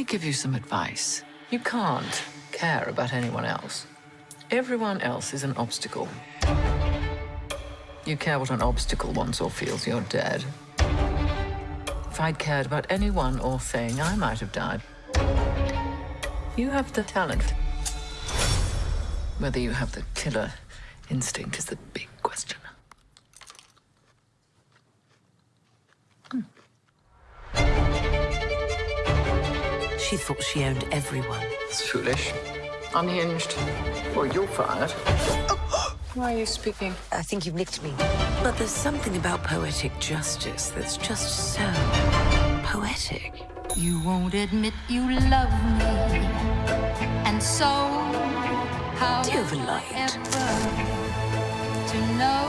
give you some advice. You can't care about anyone else. Everyone else is an obstacle. You care what an obstacle wants or feels, you're dead. If I'd cared about anyone or thing, I might have died. You have the talent. Whether you have the killer instinct is the big question. She thought she owned everyone. It's foolish. Unhinged. Well, you're fired. Why are you speaking? I think you've nicked me. But there's something about poetic justice that's just so poetic. You won't admit you love me. And so, how Do you have a light? ever to know?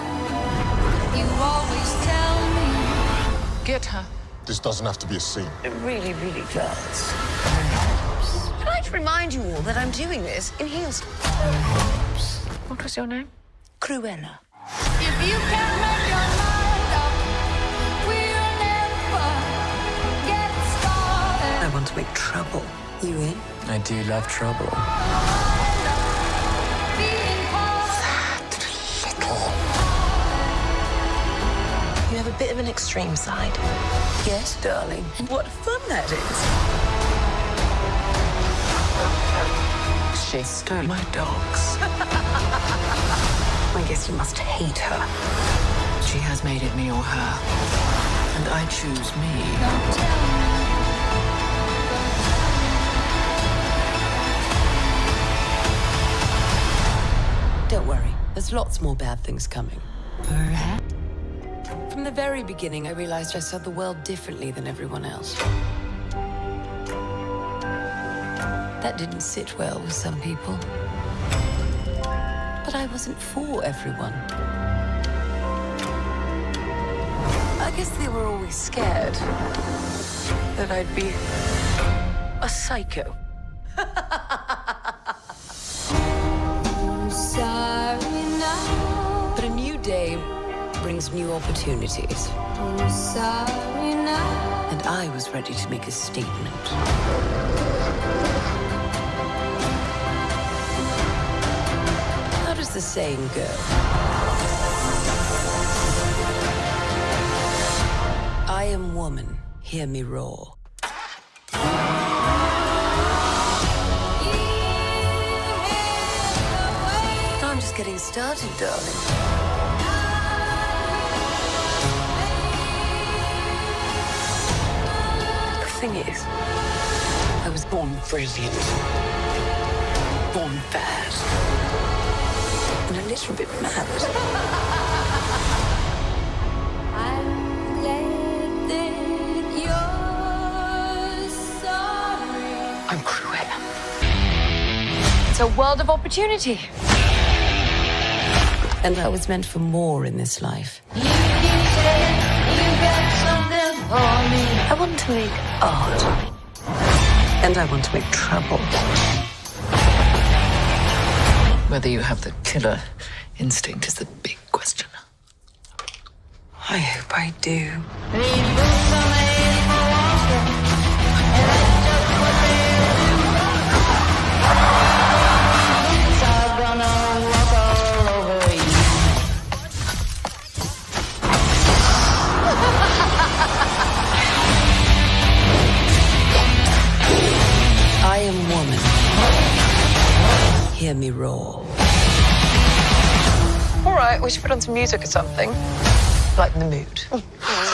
You always tell me. Get her. This doesn't have to be a scene. It really, really does. I'd like to remind you all that I'm doing this in heels. What was your name? Cruella. If you can't make your mind up, we'll never get started. I want to make trouble. You in? I do love trouble. A bit of an extreme side. Yes, darling. What fun that is. She stole my dogs. I guess you must hate her. She has made it me or her. And I choose me. Don't worry. There's lots more bad things coming. Perhaps. From the very beginning, I realized I saw the world differently than everyone else. That didn't sit well with some people. But I wasn't for everyone. I guess they were always scared that I'd be a psycho. new opportunities. I'm sorry now. And I was ready to make a statement. How does the saying go? I am woman, hear me roar. I'm just getting started, darling. I was born brilliant, born bad, and a little bit mad. I'm glad that you're sorry. I'm Cruella. It's a world of opportunity. And I was meant for more in this life. I want to make art. And I want to make trouble. Whether you have the killer instinct is the big question. I hope I do. Me roar. All right, we should put on some music or something. Lighten the mood.